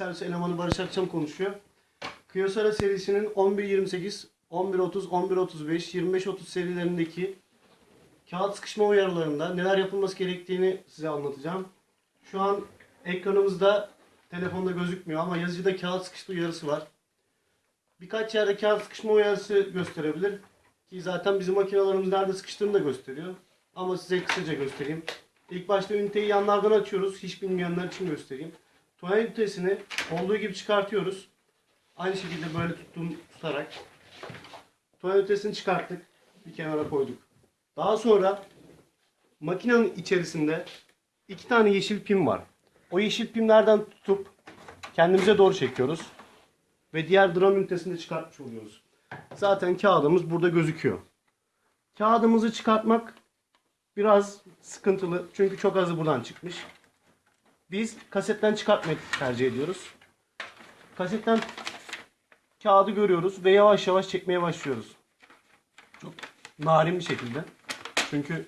Servis elemanı Barış Akçam konuşuyor. Kyocera serisinin 1128, 1130, 1135, 2530 serilerindeki kağıt sıkışma uyarılarında neler yapılması gerektiğini size anlatacağım. Şu an ekranımızda telefonda gözükmüyor ama yazıcıda kağıt sıkışma uyarısı var. Birkaç yerde kağıt sıkışma uyarısı gösterebilir. Ki zaten bizim makinalarımız nerede sıkıştığını da gösteriyor. Ama size kısaca göstereyim. İlk başta üniteyi yanlardan açıyoruz. Hiç bilmeyenler için göstereyim. Tuvalet ünitesini olduğu gibi çıkartıyoruz. Aynı şekilde böyle tuttuğum, tutarak. Tuvalet ünitesini çıkarttık. Bir kenara koyduk. Daha sonra makinenin içerisinde iki tane yeşil pim var. O yeşil pimlerden tutup kendimize doğru çekiyoruz. Ve diğer dram ünitesini de çıkartmış oluyoruz. Zaten kağıdımız burada gözüküyor. Kağıdımızı çıkartmak biraz sıkıntılı. Çünkü çok azı buradan çıkmış. Biz kasetten çıkartmayı tercih ediyoruz. Kasetten kağıdı görüyoruz ve yavaş yavaş çekmeye başlıyoruz. Çok narin bir şekilde. Çünkü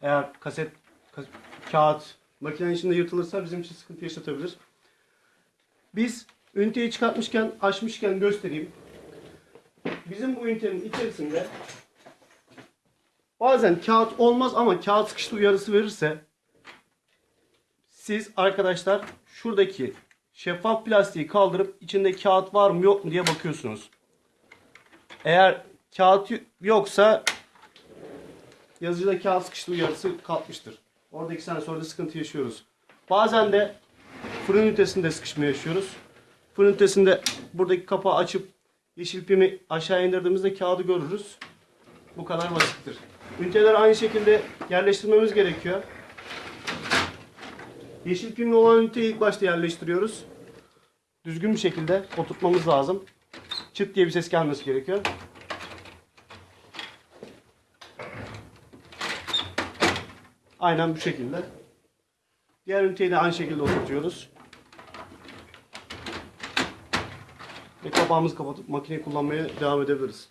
eğer kaset ka- kağıt makinenin içinde yırtılırsa bizim için sıkıntı yaşatabilir. Biz üniteyi çıkartmışken, açmışken göstereyim. Bizim bu ünitenin içerisinde bazen kağıt olmaz ama kağıt sıkıştı uyarısı verirse siz arkadaşlar şuradaki şeffaf plastiği kaldırıp içinde kağıt var mı yok mu diye bakıyorsunuz. Eğer kağıt yoksa yazıcıda kağıt sıkıştı uyarısı kalkmıştır. Orada iki sene sonra da sıkıntı yaşıyoruz. Bazen de fırın ünitesinde sıkışma yaşıyoruz. Fırın ünitesinde buradaki kapağı açıp yeşil pimi aşağı indirdiğimizde kağıdı görürüz. Bu kadar basittir. Üniteler aynı şekilde yerleştirmemiz gerekiyor. Yeşil pimli olan üniteyi ilk başta yerleştiriyoruz. Düzgün bir şekilde oturtmamız lazım. Çıt diye bir ses gelmesi gerekiyor. Aynen bu şekilde. Diğer üniteyi de aynı şekilde oturtuyoruz. Ve kapağımızı kapatıp makineyi kullanmaya devam edebiliriz.